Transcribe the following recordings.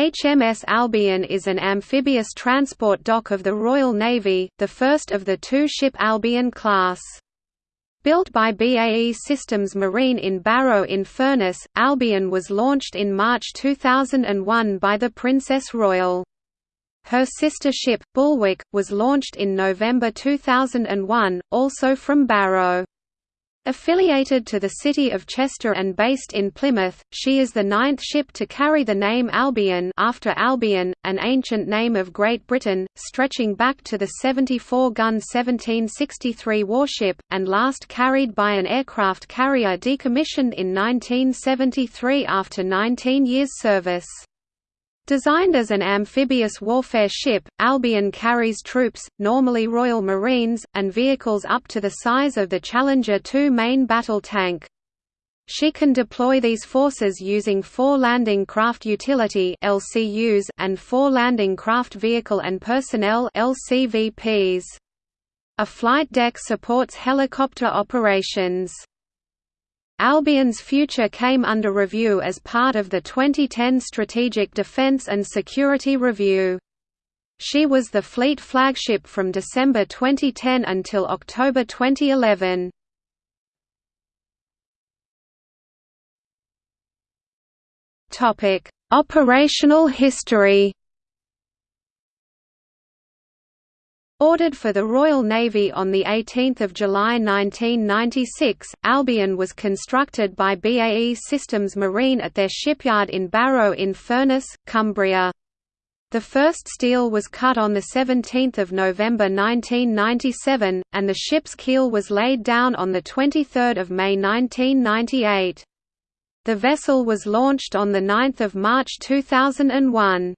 HMS Albion is an amphibious transport dock of the Royal Navy, the first of the two-ship Albion class. Built by BAE Systems Marine in Barrow-in-Furness, Albion was launched in March 2001 by the Princess Royal. Her sister ship, Bulwark, was launched in November 2001, also from Barrow. Affiliated to the City of Chester and based in Plymouth, she is the ninth ship to carry the name Albion after Albion, an ancient name of Great Britain, stretching back to the 74-gun 1763 warship, and last carried by an aircraft carrier decommissioned in 1973 after 19 years' service. Designed as an amphibious warfare ship, Albion carries troops, normally Royal Marines, and vehicles up to the size of the Challenger 2 main battle tank. She can deploy these forces using four Landing Craft Utility (LCUs) and four Landing Craft Vehicle and Personnel (LCVPs). A flight deck supports helicopter operations. Albion's future came under review as part of the 2010 Strategic Defense and Security Review. She was the fleet flagship from December 2010 until October 2011. Topic: Operational history Ordered for the Royal Navy on 18 July 1996, Albion was constructed by BAE Systems Marine at their shipyard in Barrow in Furness, Cumbria. The first steel was cut on 17 November 1997, and the ship's keel was laid down on 23 May 1998. The vessel was launched on 9 March 2001.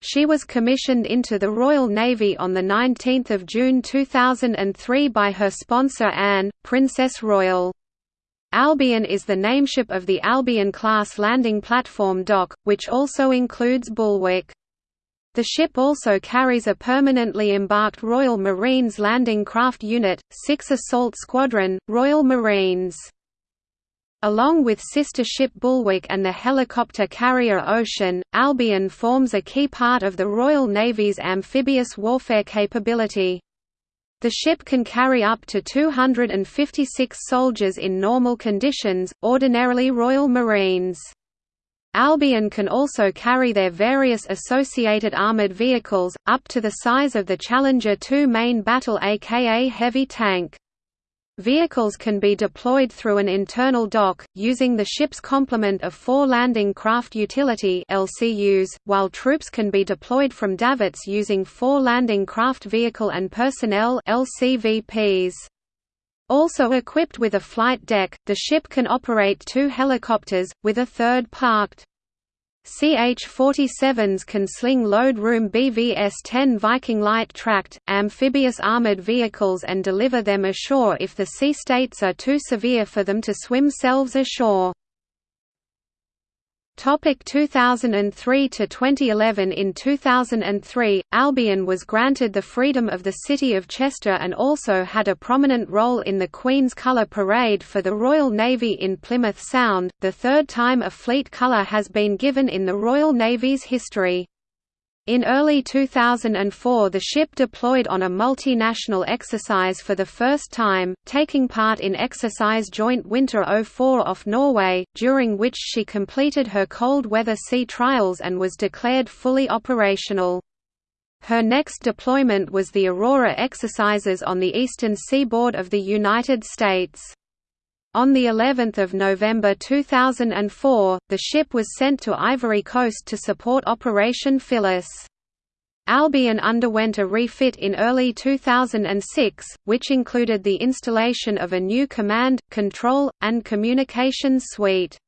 She was commissioned into the Royal Navy on 19 June 2003 by her sponsor Anne, Princess Royal. Albion is the nameship of the Albion-class landing platform dock, which also includes Bulwark. The ship also carries a permanently embarked Royal Marines Landing Craft Unit, 6 Assault Squadron, Royal Marines. Along with sister ship Bulwark and the helicopter carrier Ocean, Albion forms a key part of the Royal Navy's amphibious warfare capability. The ship can carry up to 256 soldiers in normal conditions, ordinarily Royal Marines. Albion can also carry their various associated armoured vehicles, up to the size of the Challenger 2 main battle aka heavy tank. Vehicles can be deployed through an internal dock, using the ship's complement of four landing craft utility LCUs, while troops can be deployed from davits using four landing craft vehicle and personnel LCVPs. Also equipped with a flight deck, the ship can operate two helicopters, with a third parked. CH-47s can sling load room BVS-10 Viking light tracked, amphibious armored vehicles and deliver them ashore if the sea states are too severe for them to swim selves ashore. Topic 2003 to 2011 In 2003, Albion was granted the freedom of the city of Chester and also had a prominent role in the Queen's Colour Parade for the Royal Navy in Plymouth Sound, the third time a fleet colour has been given in the Royal Navy's history. In early 2004 the ship deployed on a multinational exercise for the first time, taking part in Exercise Joint Winter 04 off Norway, during which she completed her cold weather sea trials and was declared fully operational. Her next deployment was the Aurora exercises on the eastern seaboard of the United States. On the 11th of November 2004, the ship was sent to Ivory Coast to support Operation Phyllis. Albion underwent a refit in early 2006, which included the installation of a new command, control, and communications suite.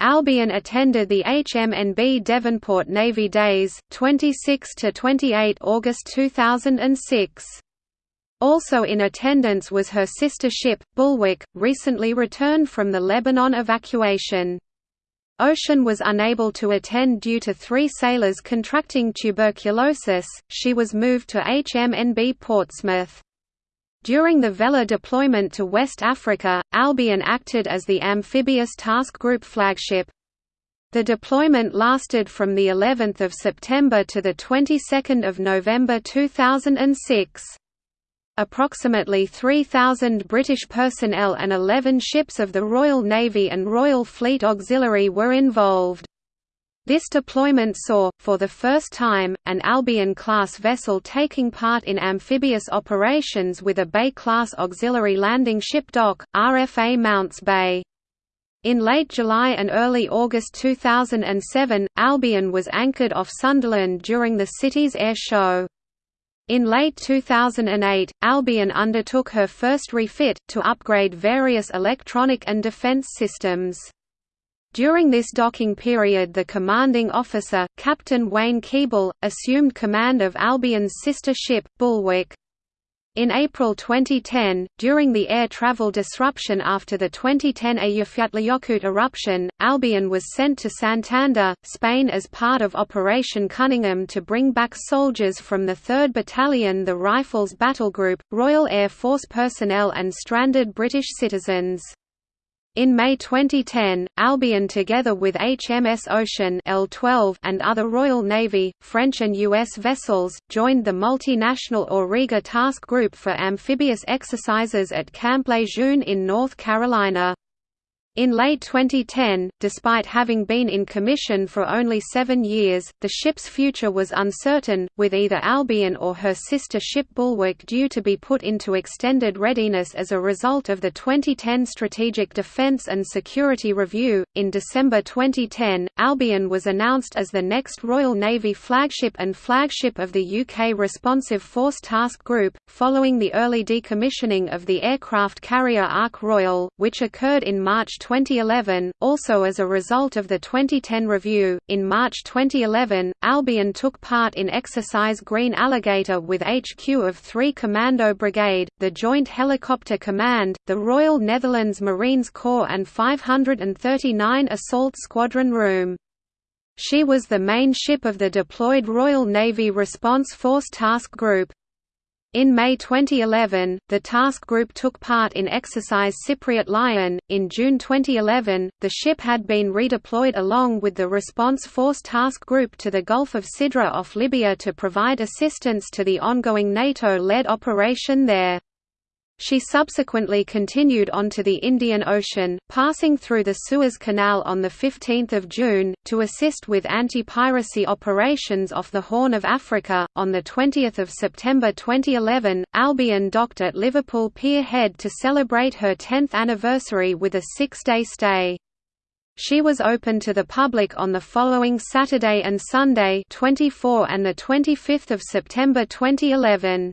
Albion attended the HMNB Devonport Navy Days, 26–28 August 2006. Also in attendance was her sister ship, Bulwark, recently returned from the Lebanon evacuation. Ocean was unable to attend due to three sailors contracting tuberculosis, she was moved to HMNB Portsmouth. During the Vela deployment to West Africa, Albion acted as the amphibious task group flagship. The deployment lasted from the 11th of September to the 22nd of November 2006. Approximately 3,000 British personnel and 11 ships of the Royal Navy and Royal Fleet Auxiliary were involved. This deployment saw, for the first time, an Albion-class vessel taking part in amphibious operations with a Bay-class auxiliary landing ship dock, RFA Mounts Bay. In late July and early August 2007, Albion was anchored off Sunderland during the city's air show. In late 2008, Albion undertook her first refit, to upgrade various electronic and defence systems. During this docking period the commanding officer, Captain Wayne Keeble, assumed command of Albion's sister ship, Bulwark. In April 2010, during the air travel disruption after the 2010 Eyjafjallajökull eruption, Albion was sent to Santander, Spain as part of Operation Cunningham to bring back soldiers from the 3rd Battalion the Rifles Battle Group, Royal Air Force personnel and stranded British citizens. In May 2010, Albion together with HMS Ocean L12 and other Royal Navy, French and U.S. vessels, joined the multinational Auriga Task Group for amphibious exercises at Camp Lejeune in North Carolina. In late 2010, despite having been in commission for only seven years, the ship's future was uncertain, with either Albion or her sister ship Bulwark due to be put into extended readiness as a result of the 2010 Strategic Defence and Security Review. In December 2010, Albion was announced as the next Royal Navy flagship and flagship of the UK Responsive Force Task Group, following the early decommissioning of the aircraft carrier Ark Royal, which occurred in March 2011, also as a result of the 2010 review. In March 2011, Albion took part in Exercise Green Alligator with HQ of 3 Commando Brigade, the Joint Helicopter Command, the Royal Netherlands Marines Corps, and 539 Assault Squadron Room. She was the main ship of the deployed Royal Navy Response Force Task Group. In May 2011, the task group took part in Exercise Cypriot Lion. In June 2011, the ship had been redeployed along with the Response Force Task Group to the Gulf of Sidra off Libya to provide assistance to the ongoing NATO led operation there. She subsequently continued on to the Indian Ocean, passing through the Suez Canal on 15 June, to assist with anti-piracy operations off the Horn of Africa. On 20 September 2011, Albion docked at Liverpool Pier Head to celebrate her 10th anniversary with a six-day stay. She was open to the public on the following Saturday and Sunday 24 and 25 September 2011.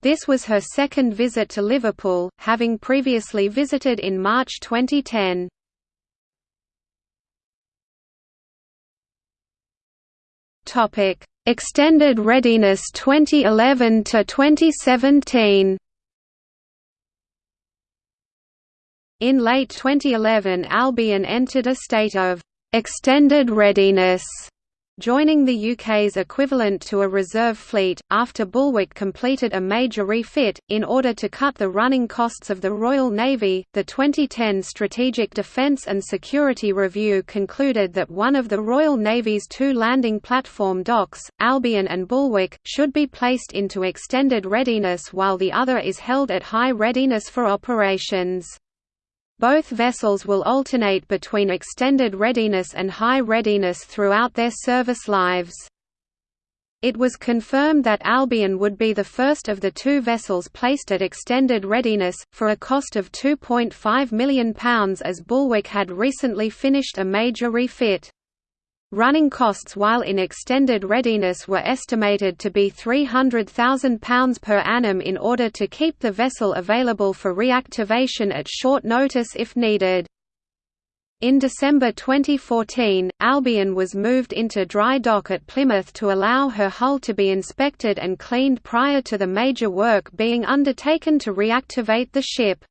This was her second visit to Liverpool, having previously visited in March 2010. Topic: Extended Readiness 2011 to 2017. In late 2011 Albion entered a state of extended readiness joining the UK's equivalent to a reserve fleet, after Bulwark completed a major refit, in order to cut the running costs of the Royal Navy. The 2010 Strategic Defence and Security Review concluded that one of the Royal Navy's two landing platform docks, Albion and Bulwark, should be placed into extended readiness while the other is held at high readiness for operations. Both vessels will alternate between extended readiness and high readiness throughout their service lives. It was confirmed that Albion would be the first of the two vessels placed at extended readiness, for a cost of £2.5 million as Bulwark had recently finished a major refit. Running costs while in extended readiness were estimated to be £300,000 per annum in order to keep the vessel available for reactivation at short notice if needed. In December 2014, Albion was moved into dry dock at Plymouth to allow her hull to be inspected and cleaned prior to the major work being undertaken to reactivate the ship.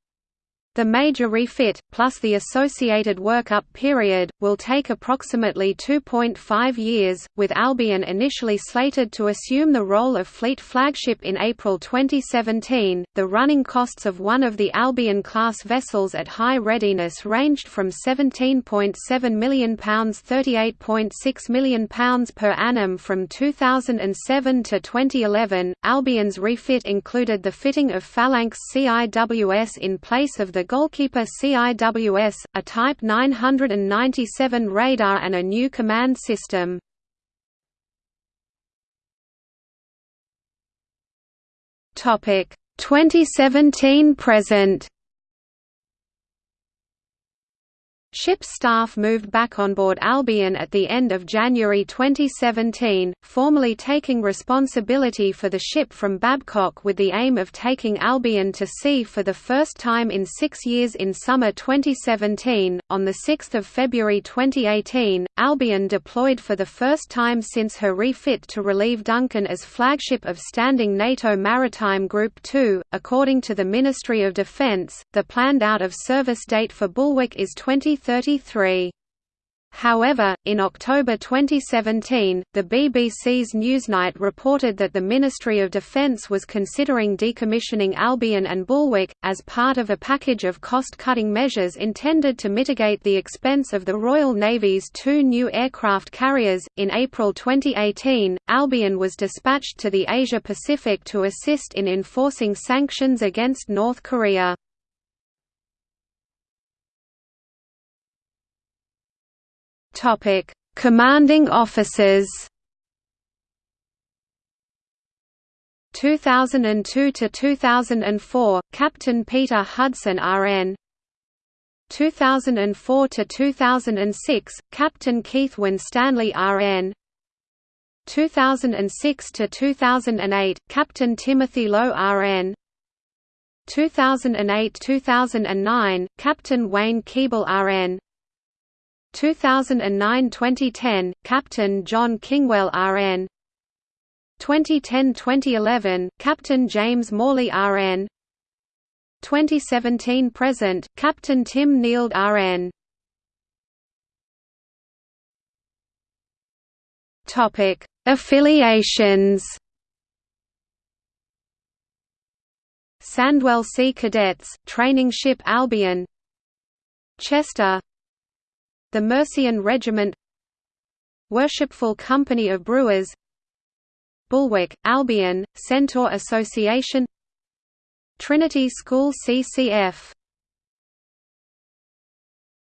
The major refit, plus the associated work-up period, will take approximately 2.5 years, with Albion initially slated to assume the role of fleet flagship in April 2017. The running costs of one of the Albion-class vessels at high readiness ranged from £17.7 million £38.6 million per annum from 2007 to 2011. Albion's refit included the fitting of Phalanx CIWS in place of the Goalkeeper CIWS, a Type 997 radar and a new command system. Topic 2017 present Ship staff moved back on board Albion at the end of January 2017, formally taking responsibility for the ship from Babcock with the aim of taking Albion to sea for the first time in six years in summer 2017. On 6 February 2018, Albion deployed for the first time since her refit to relieve Duncan as flagship of standing NATO Maritime Group 2. According to the Ministry of Defence, the planned out of service date for Bulwark is 2030. 33. However, in October 2017, the BBC's Newsnight reported that the Ministry of Defence was considering decommissioning Albion and Bulwark, as part of a package of cost-cutting measures intended to mitigate the expense of the Royal Navy's two new aircraft carriers. In April 2018, Albion was dispatched to the Asia Pacific to assist in enforcing sanctions against North Korea. Topic: Commanding officers. 2002 to 2004 Captain Peter Hudson RN 2004 to 2006 Captain Keith Winstanley RN 2006 to 2008 Captain Timothy Lowe RN 2008–2009 Captain Wayne Keeble RN 2009–2010, Captain John Kingwell RN 2010–2011, Captain James Morley RN 2017–present, Captain Tim Neild RN Affiliations. Sandwell Sea Cadets, Training Ship Albion. Chester the Mercian Regiment Worshipful Company of Brewers Bulwark, Albion, Centaur Association Trinity School CCF